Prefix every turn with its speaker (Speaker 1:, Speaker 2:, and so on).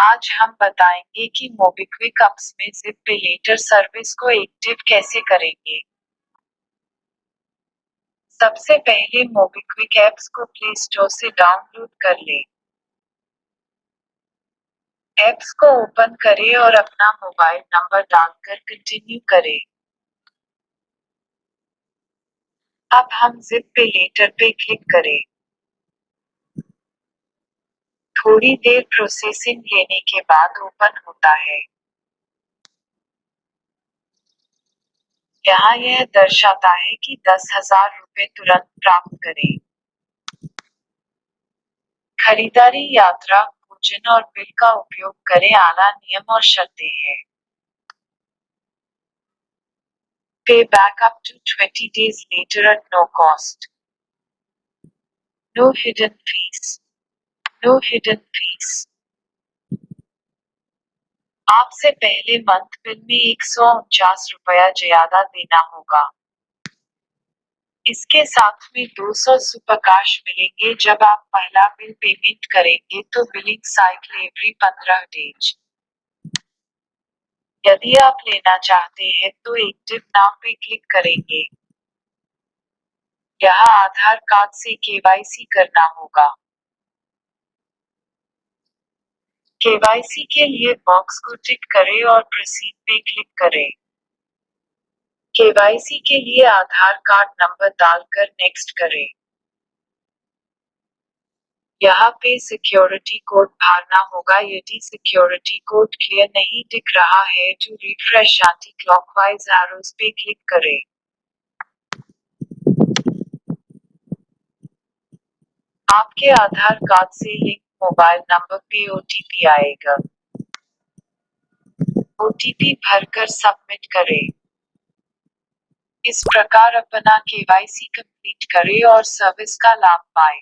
Speaker 1: आज हम बताएँगे कि मोबिक्विक एप्स में जिप पे लेटर सर्विस को एक्टिव कैसे करेंगे। सबसे पहले मोबिक्विक ऐप्स को प्ले स्टोर से डाउनलोड कर लें। ऐप्स को ओपन करें और अपना मोबाइल नंबर डालकर कंटिन्यू करें। अब हम जिप पे लेटर पे क्लिक करें। थोड़ी देर प्रोसेसिंग लेने के बाद ओपन होता है यहाँ यह दर्शाता है कि दस हज़ार रुपये तुरंत प्राप्त करें खरीदारी यात्रा भोजन और बिल का उपयोग करें, आला नियम और शर्तें हैं pay back up to 20 days later at no cost. No hidden fees. No hidden fees. आपसे पहले मंथ बिल में एक सौ उनचास रुपया ज़्यादा देना होगा। इसके साथ में 200 सुपरकाश मिलेंगे। जब आप पहला बिल पेमेंट करेंगे तो बिलिंग साइकिल एवरी पंद्रह डेज़ यदि आप लेना चाहते हैं तो एक्टिव नाम पे क्लिक करेंगे। यहाँ आधार कार्ड से केवाईसी करना होगा। केवाईसी के लिए बॉक्स को टिक करें और प्रोसीड पे क्लिक करें। केवाईसी के लिए आधार कार्ड नंबर डालकर नेक्स्ट करें। यहाँ पे सिक्योरिटी कोड भरना होगा। यदि सिक्योरिटी कोड क्लियर नहीं दिख रहा है तो रिफ्रेश एंटी क्लॉकवाइज एरोस पे क्लिक करें। आपके आधार कार्ड से लिंक मोबाइल नंबर पे ओटीपी आएगा। ओटीपी भरकर सबमिट करें। इस प्रकार अपना केवाईसी कंप्लीट करें और सर्विस का लाभ पाएँ।